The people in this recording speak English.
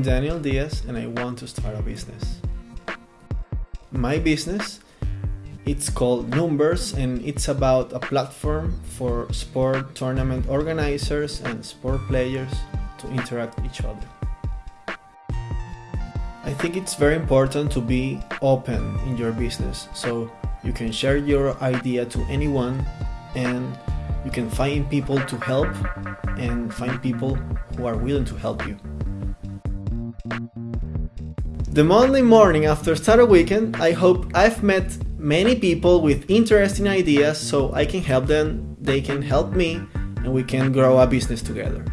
I'm Daniel Diaz and I want to start a business. My business it's called Numbers and it's about a platform for sport tournament organizers and sport players to interact each other. I think it's very important to be open in your business so you can share your idea to anyone and you can find people to help and find people who are willing to help you. The Monday morning after Startup Weekend, I hope I've met many people with interesting ideas so I can help them, they can help me, and we can grow a business together.